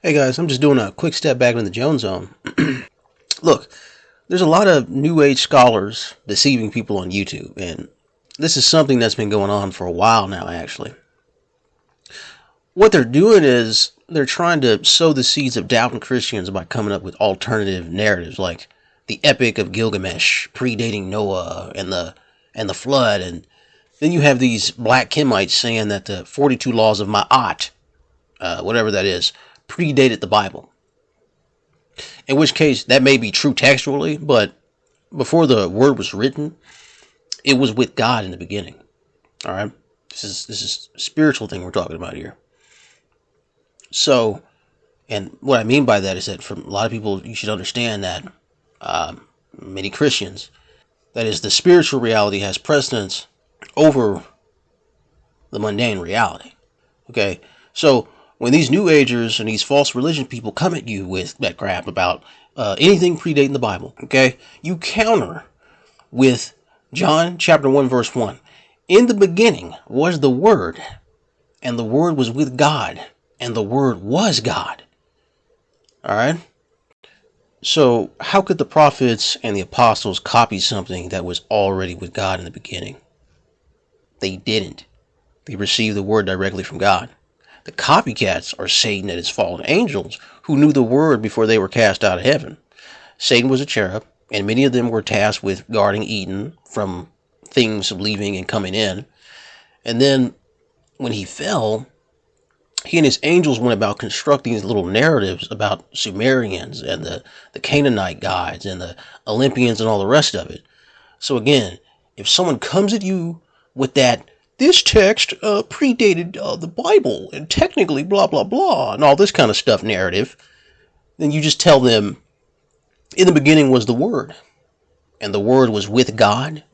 Hey guys, I'm just doing a quick step back in the Jones Zone. Look, there's a lot of New Age scholars deceiving people on YouTube, and this is something that's been going on for a while now, actually. What they're doing is they're trying to sow the seeds of doubt in Christians by coming up with alternative narratives like the Epic of Gilgamesh predating Noah and the and the flood and then you have these black Kemites saying that the 42 laws of Ma'at, uh, whatever that is, predated the Bible. In which case, that may be true textually, but before the word was written, it was with God in the beginning. All right, this is this is spiritual thing we're talking about here. So, and what I mean by that is that for a lot of people, you should understand that um, many Christians, that is, the spiritual reality has precedence over the mundane reality. Okay, so when these New Agers and these false religion people come at you with that crap about uh, anything predating the Bible, okay, you counter with John chapter 1, verse 1. In the beginning was the Word, and the Word was with God, and the Word was God. All right? So, how could the prophets and the apostles copy something that was already with God in the beginning? They didn't. They received the Word directly from God. The copycats are Satan and his fallen angels who knew the word before they were cast out of heaven. Satan was a cherub, and many of them were tasked with guarding Eden from things leaving and coming in. And then when he fell, he and his angels went about constructing these little narratives about Sumerians and the, the Canaanite gods and the Olympians and all the rest of it. So again, if someone comes at you with that this text uh, predated uh, the Bible and technically blah, blah, blah, and all this kind of stuff narrative, then you just tell them, in the beginning was the Word, and the Word was with God,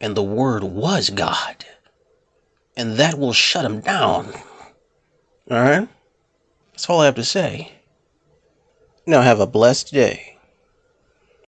and the Word was God. And that will shut them down. All right? That's all I have to say. Now have a blessed day.